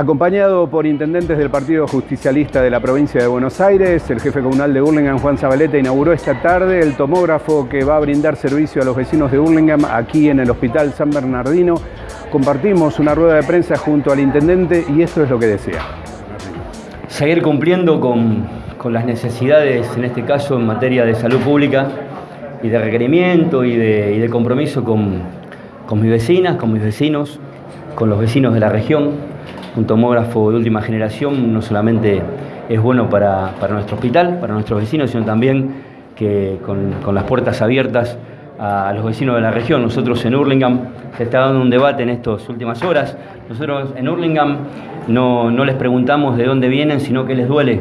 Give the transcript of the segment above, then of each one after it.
Acompañado por intendentes del Partido Justicialista de la provincia de Buenos Aires, el jefe comunal de Burlingame, Juan Zabaleta, inauguró esta tarde el tomógrafo que va a brindar servicio a los vecinos de Burlingame aquí en el Hospital San Bernardino. Compartimos una rueda de prensa junto al intendente y esto es lo que desea. Seguir cumpliendo con, las necesidades, en este caso en materia de salud pública y de requerimiento y de, compromiso con, con mis vecinas, con mis vecinos, con los vecinos de la región un tomógrafo de última generación no solamente es bueno para, nuestro hospital, para nuestros vecinos, sino también que con, las puertas abiertas a, los vecinos de la región. Nosotros en Hurlingham se está dando un debate en estas últimas horas. Nosotros en Hurlingham no, les preguntamos de dónde vienen, sino qué les duele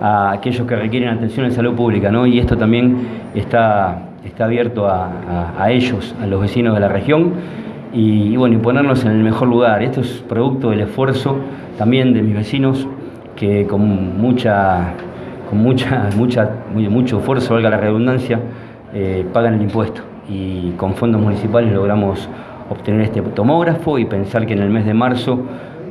a aquellos que requieren atención en salud pública. ¿no? Y esto también está, está abierto a ellos, a los vecinos de la región y, bueno, y ponernos en el mejor lugar. Esto es producto del esfuerzo también de mis vecinos que con mucha, con mucha, mucha, mucho esfuerzo, valga la redundancia, eh, pagan el impuesto. Y con fondos municipales logramos obtener este tomógrafo y pensar que en el mes de marzo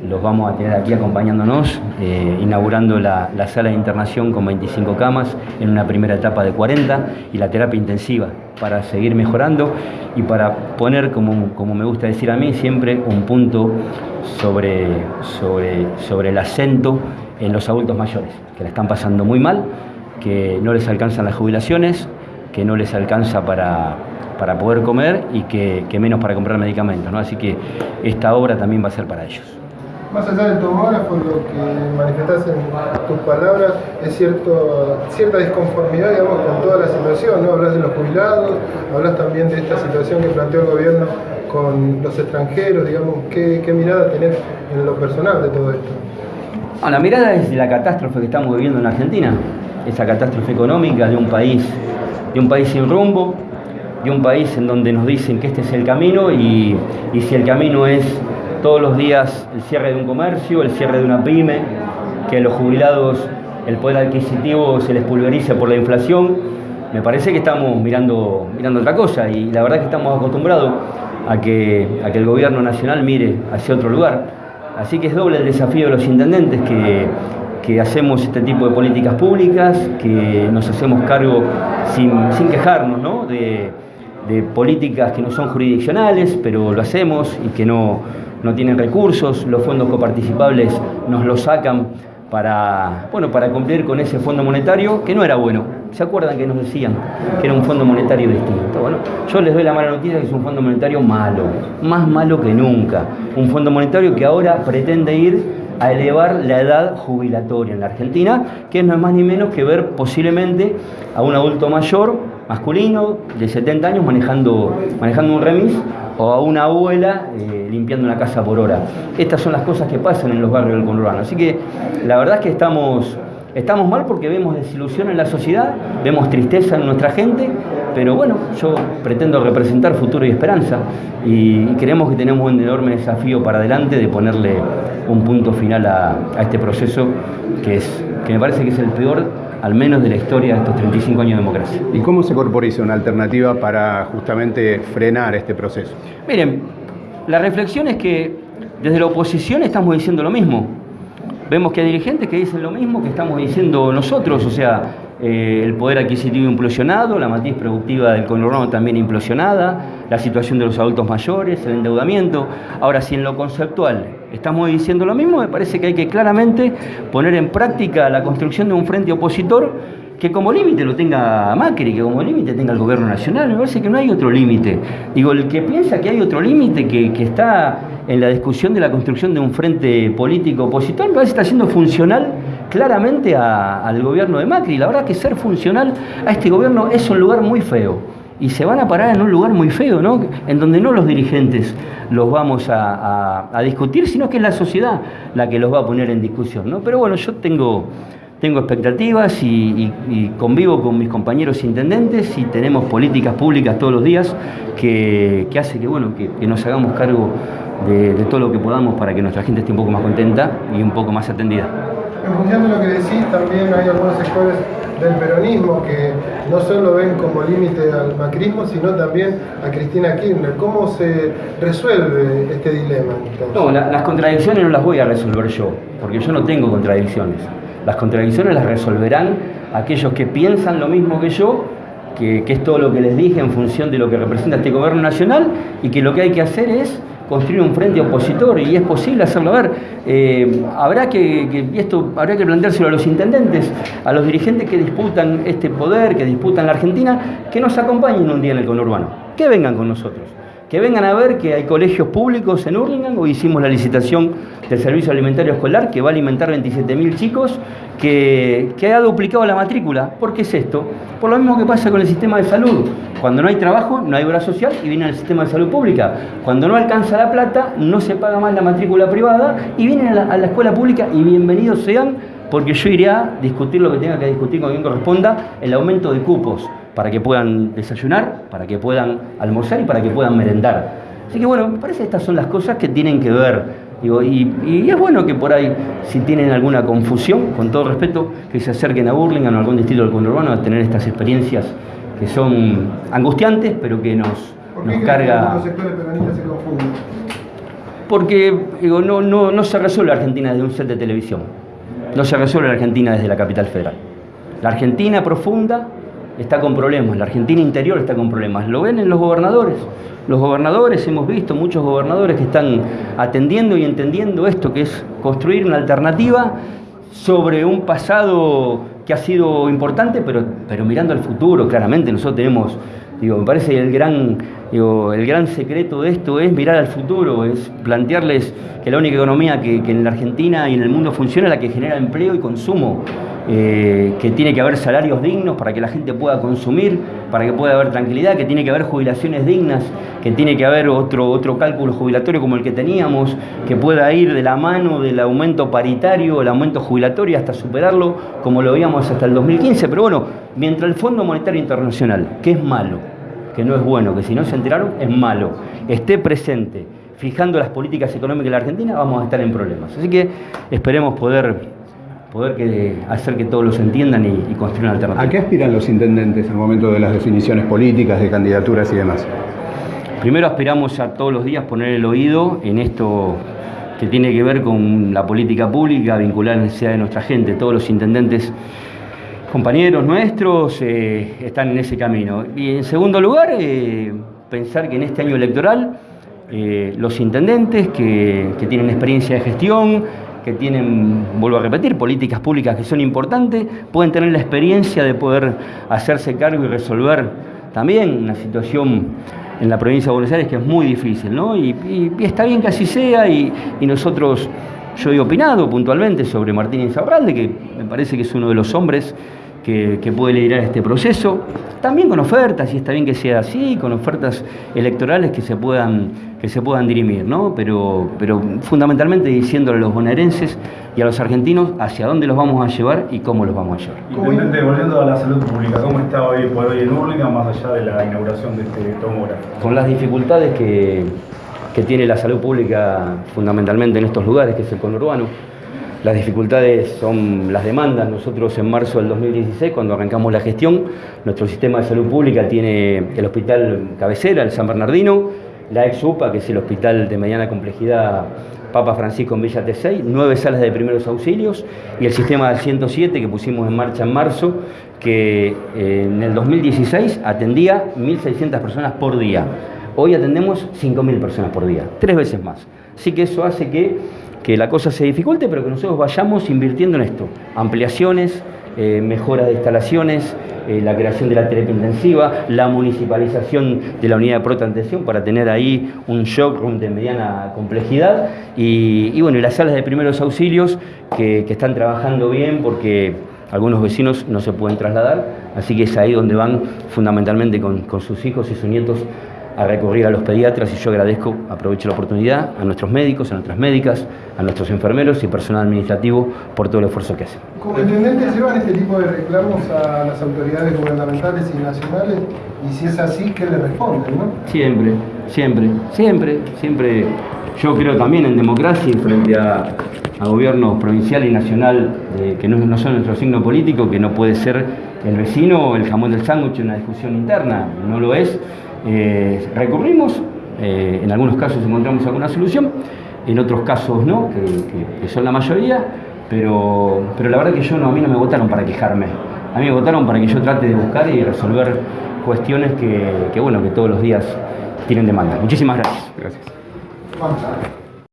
los vamos a tener aquí acompañándonos, eh, inaugurando la, sala de internación con 25 camas en una primera etapa de 40 y la terapia intensiva para seguir mejorando y para poner, como, como me gusta decir a mí, siempre un punto sobre, sobre, sobre el acento en los adultos mayores, que la están pasando muy mal, que no les alcanzan las jubilaciones, que no les alcanza para, para poder comer y que, menos para comprar medicamentos. ¿no? Así que esta obra también va a ser para ellos. Más allá del tomógrafo, lo que manifestás en tus palabras es cierto, cierta disconformidad digamos, con toda la situación, ¿no? Hablas de los jubilados, hablas también de esta situación que planteó el gobierno con los extranjeros, digamos, ¿qué, mirada tenés en lo personal de todo esto? Ah, la mirada es la catástrofe que estamos viviendo en Argentina, esa catástrofe económica de un país, de un país sin rumbo, de un país en donde nos dicen que este es el camino y, y si el camino es todos los días el cierre de un comercio, el cierre de una pyme, que a los jubilados el poder adquisitivo se les pulverice por la inflación. Me parece que estamos mirando, mirando otra cosa y la verdad que estamos acostumbrados a que, a que el gobierno nacional mire hacia otro lugar. Así que es doble el desafío de los intendentes que, que hacemos este tipo de políticas públicas, que nos hacemos cargo sin, quejarnos ¿no? de, de políticas que no son jurisdiccionales, pero lo hacemos y que no, no tienen recursos, los fondos coparticipables nos los sacan para, bueno, para cumplir con ese fondo monetario que no era bueno. ¿Se acuerdan que nos decían que era un fondo monetario distinto? Bueno, yo les doy la mala noticia que es un fondo monetario malo, más malo que nunca. Un fondo monetario que ahora pretende ir a elevar la edad jubilatoria en la Argentina, que no es más ni menos que ver posiblemente a un adulto mayor, masculino, de 70 años, manejando, manejando un remis o a una abuela eh, limpiando una casa por hora. Estas son las cosas que pasan en los barrios del conurbano. Así que la verdad es que estamos, estamos mal porque vemos desilusión en la sociedad, vemos tristeza en nuestra gente, pero bueno, yo pretendo representar futuro y esperanza y, creemos que tenemos un enorme desafío para adelante de ponerle un punto final a, a este proceso que, es, que me parece que es el peor al menos de la historia de estos 35 años de democracia. ¿Y cómo se corporiza una alternativa para justamente frenar este proceso? Miren, la reflexión es que desde la oposición estamos diciendo lo mismo. Vemos que hay dirigentes que dicen lo mismo que estamos diciendo nosotros, o sea, eh, el poder adquisitivo implosionado, la matriz productiva del conurbano también implosionada, la situación de los adultos mayores, el endeudamiento. Ahora, si en lo conceptual estamos diciendo lo mismo, me parece que hay que claramente poner en práctica la construcción de un frente opositor que como límite lo tenga Macri, que como límite tenga el gobierno nacional. Me parece que no hay otro límite. Digo, el que piensa que hay otro límite que, está en la discusión de la construcción de un frente político opositor, me parece que está siendo funcional claramente al gobierno de Macri. La verdad que ser funcional a este gobierno es un lugar muy feo y se van a parar en un lugar muy feo, ¿no? En donde no los dirigentes los vamos a, discutir, sino que es la sociedad la que los va a poner en discusión, ¿no? Pero bueno, yo tengo, tengo expectativas y, convivo con mis compañeros intendentes y tenemos políticas públicas todos los días que, que hace que, bueno, que, nos hagamos cargo de, de todo lo que podamos para que nuestra gente esté un poco más contenta y un poco más atendida. En función de lo que decís, también hay algunos sectores del peronismo que no solo ven como límite al macrismo, sino también a Cristina Kirchner. ¿Cómo se resuelve este dilema? No, las contradicciones no las voy a resolver yo, porque yo no tengo contradicciones. Las contradicciones las resolverán aquellos que piensan lo mismo que yo que, es todo lo que les dije en función de lo que representa este gobierno nacional y que lo que hay que hacer es construir un frente opositor y es posible hacerlo. Ver, eh, habrá que, esto habrá que planteárselo a los intendentes, a los dirigentes que disputan este poder, que disputan la Argentina, que nos acompañen un día en el conurbano, que vengan con nosotros que vengan a ver que hay colegios públicos en Hurlingham. Hoy hicimos la licitación del servicio alimentario escolar que va a alimentar 27.000 chicos, que, que, duplicado la matrícula. ¿Por qué es esto? Por lo mismo que pasa con el sistema de salud. Cuando no hay trabajo, no hay obra social y viene al sistema de salud pública. Cuando no alcanza la plata, no se paga más la matrícula privada y vienen a la, a la escuela pública y bienvenidos sean porque yo iré a discutir lo que tenga que discutir con quien corresponda, el aumento de cupos para que puedan desayunar, para que puedan almorzar y para que puedan merendar. Así que bueno, me parece que estas son las cosas que tienen que ver. y, es bueno que por ahí, si tienen alguna confusión, con todo respeto, que se acerquen a Burlingame o a algún distrito del conurbano a tener estas experiencias que son angustiantes, pero que nos, ¿Por nos qué carga... los sectores peronistas se confunden? Porque digo, no, no, no se resuelve Argentina desde un set de televisión, no se resuelve la Argentina desde la capital federal. La Argentina profunda está con problemas, la Argentina interior está con problemas. Lo ven en los gobernadores. Los gobernadores, hemos visto muchos gobernadores que están atendiendo y entendiendo esto, que es construir una alternativa sobre un pasado que ha sido importante, pero, pero mirando al futuro, claramente. Nosotros tenemos, digo, me parece el gran, el gran secreto de esto es mirar al futuro, es plantearles que la única economía que, que en la Argentina y en el mundo funciona es la que genera empleo y consumo. Eh, que tiene que haber salarios dignos para que la gente pueda consumir, para que pueda haber tranquilidad, que tiene que haber jubilaciones dignas, que tiene que haber otro, otro cálculo jubilatorio como el que teníamos, que pueda ir de la mano del aumento paritario, el aumento jubilatorio hasta superarlo como lo veíamos hasta el 2015. Pero bueno, mientras el Fondo Monetario Internacional, que es malo, que no es bueno, que si no se enteraron es malo, esté presente fijando las políticas económicas de la Argentina, vamos a estar en problemas. Así que esperemos poder poder que, hacer que todos los entiendan y, y construir una alternativa. ¿A qué aspiran los intendentes en el momento de las definiciones políticas, de candidaturas y demás? Primero aspiramos a todos los días poner el oído en esto que tiene que ver con la política pública, vincular la necesidad de nuestra gente. Todos los intendentes, compañeros nuestros, eh, están en ese camino. Y en segundo lugar, eh, pensar que en este año electoral eh, los intendentes que, que tienen experiencia de gestión, que tienen, vuelvo a repetir, políticas públicas que son importantes, pueden tener la experiencia de poder hacerse cargo y resolver también una situación en la provincia de Buenos Aires que es muy difícil, ¿no? Y, está bien que así sea y, y, nosotros, yo he opinado puntualmente sobre Martín Insaurralde, que me parece que es uno de los hombres que, que, puede liderar este proceso, también con ofertas, y está bien que sea así, con ofertas electorales que se puedan, que se puedan dirimir, ¿no? pero, pero fundamentalmente diciéndole a los bonaerenses y a los argentinos hacia dónde los vamos a llevar y cómo los vamos a llevar. Intendente, volviendo a la salud pública, ¿cómo está hoy por hoy en Hurlingham, más allá de la inauguración de este tomógrafo? Con las dificultades que, que tiene la salud pública fundamentalmente en estos lugares, que es el conurbano, las dificultades son las demandas. Nosotros en marzo del 2016, cuando arrancamos la gestión, nuestro sistema de salud pública tiene el hospital cabecera, el San Bernardino, la ex UPA, que es el hospital de mediana complejidad Papa Francisco en Villa T6, nueve salas de primeros auxilios y el sistema 107 que pusimos en marcha en marzo, que en el 2016 atendía 1.600 personas por día. Hoy atendemos 5.000 personas por día, tres veces más. Así que eso hace que que la cosa se dificulte, pero que nosotros vayamos invirtiendo en esto. Ampliaciones, eh, mejoras de instalaciones, eh, la creación de la terapia intensiva, la municipalización de la unidad de protantención para tener ahí un shock de mediana complejidad y, bueno, y las salas de primeros auxilios que, están trabajando bien porque algunos vecinos no se pueden trasladar, así que es ahí donde van fundamentalmente con sus hijos y sus nietos a recurrir a los pediatras y yo agradezco, aprovecho la oportunidad, a nuestros médicos, a nuestras médicas, a nuestros enfermeros y personal administrativo por todo el esfuerzo que hacen. ¿Como intendentes llevan este tipo de reclamos a las autoridades gubernamentales y nacionales? Y si es así, ¿qué le responden? No? Siempre. siempre, siempre, siempre. Yo creo también en democracia y frente a, a gobiernos provincial y nacional eh, que no, no son nuestro signo político, que no puede ser el vecino o el jamón del sándwich una discusión interna, no lo es. Eh, recurrimos, eh, en algunos casos encontramos alguna solución, en otros casos no, que, que- que son la mayoría, pero, pero la verdad que yo no, a mí no me votaron para quejarme, a mí me votaron para que yo trate de buscar y resolver cuestiones que, que, bueno, que todos los días tienen demanda. Muchísimas gracias. Gracias.